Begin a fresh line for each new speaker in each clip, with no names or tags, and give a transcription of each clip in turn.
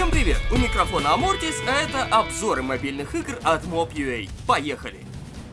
Всем привет! У микрофона Амортис, а это обзоры мобильных игр от Mob.ua. Поехали!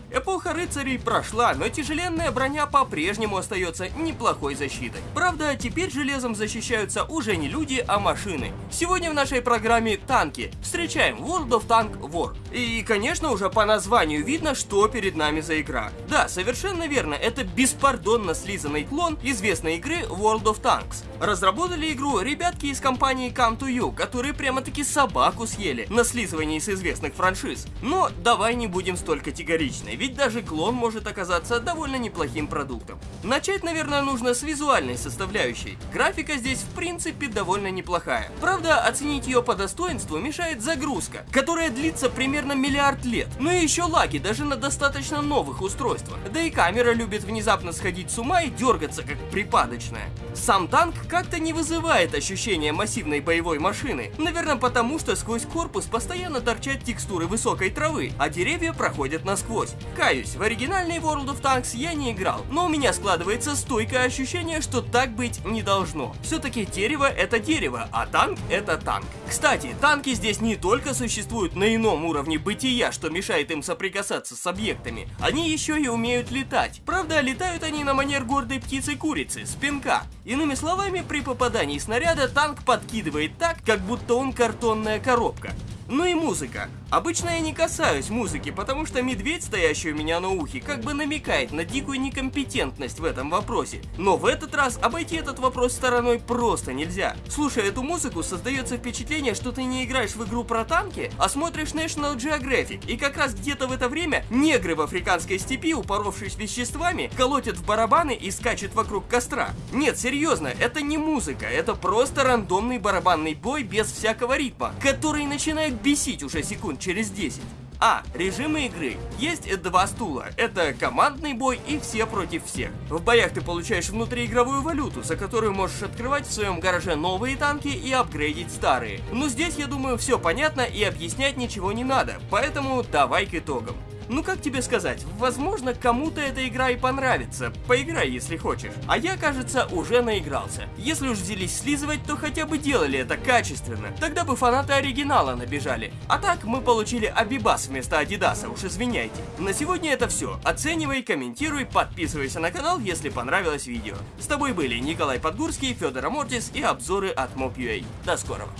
Эпоха рыцарей прошла, но тяжеленная броня по-прежнему остается неплохой защитой. Правда, теперь железом защищаются уже не люди, а машины. Сегодня в нашей программе танки. Встречаем World of Tank War. И, конечно, уже по названию видно, что перед нами за игра. Да, совершенно верно, это беспардонно слизанный клон известной игры World of Tanks. Разработали игру ребятки из компании Come to You, которые прямо-таки собаку съели на слизывании с известных франшиз. Но давай не будем столь категоричны ведь даже клон может оказаться довольно неплохим продуктом. Начать, наверное, нужно с визуальной составляющей. Графика здесь в принципе довольно неплохая. Правда, оценить ее по достоинству мешает загрузка, которая длится примерно миллиард лет. Ну и еще лаги даже на достаточно новых устройствах. Да и камера любит внезапно сходить с ума и дергаться как припадочная. Сам танк как-то не вызывает ощущения массивной боевой машины. Наверное, потому что сквозь корпус постоянно торчат текстуры высокой травы, а деревья проходят насквозь. Каюсь, в оригинальный World of Tanks я не играл, но у меня складывается стойкое ощущение, что так быть не должно. Все-таки дерево это дерево, а танк это танк. Кстати, танки здесь не только существуют на ином уровне бытия, что мешает им соприкасаться с объектами, они еще и умеют летать. Правда, летают они на манер гордой птицы-курицы, с пинка. Иными словами, при попадании снаряда танк подкидывает так, как будто он картонная коробка. Ну и музыка. Обычно я не касаюсь музыки, потому что медведь, стоящий у меня на ухе, как бы намекает на дикую некомпетентность в этом вопросе. Но в этот раз обойти этот вопрос стороной просто нельзя. Слушая эту музыку, создается впечатление, что ты не играешь в игру про танки, а смотришь National Geographic. И как раз где-то в это время негры в африканской степи, упоровшись веществами, колотят в барабаны и скачут вокруг костра. Нет, серьезно, это не музыка, это просто рандомный барабанный бой без всякого ритма, который начинает бесить уже секунд через 10. А, режимы игры. Есть два стула. Это командный бой и все против всех. В боях ты получаешь внутриигровую валюту, за которую можешь открывать в своем гараже новые танки и апгрейдить старые. Но здесь, я думаю, все понятно и объяснять ничего не надо, поэтому давай к итогам. Ну как тебе сказать, возможно кому-то эта игра и понравится, поиграй если хочешь. А я, кажется, уже наигрался. Если уж взялись слизывать, то хотя бы делали это качественно, тогда бы фанаты оригинала набежали. А так мы получили Абибас вместо Адидаса, уж извиняйте. На сегодня это все, оценивай, комментируй, подписывайся на канал, если понравилось видео. С тобой были Николай Подгурский, Федор Амортис и обзоры от Mob.ua. До скорого.